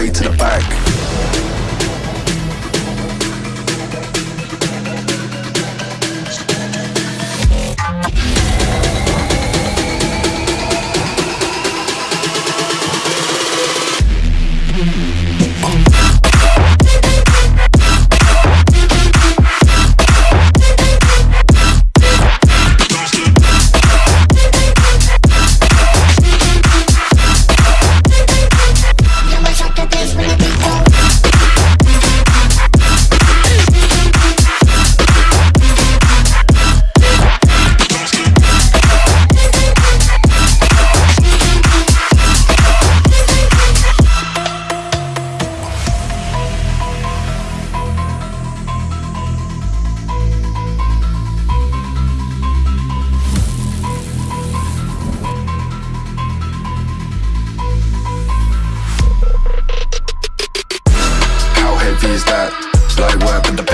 way to the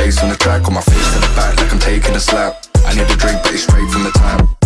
face on the track, on my face in the back like I'm taking a slap. I need a drink, but it's straight from the tap.